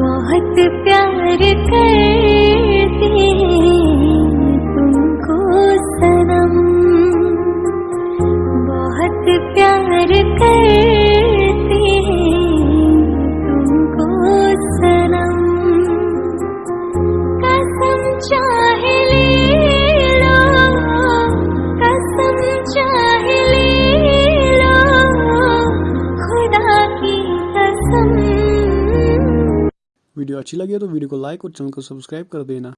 बहुत प्यार करते हैं तुमको सनम। बहुत प्यार करते हैं तुमको सनम। कसम चाहे ले कसम चाहे ले खुदा कसम वीडियो अच्छी लगी हो तो वीडियो को लाइक और चैनल को सब्सक्राइब कर देना।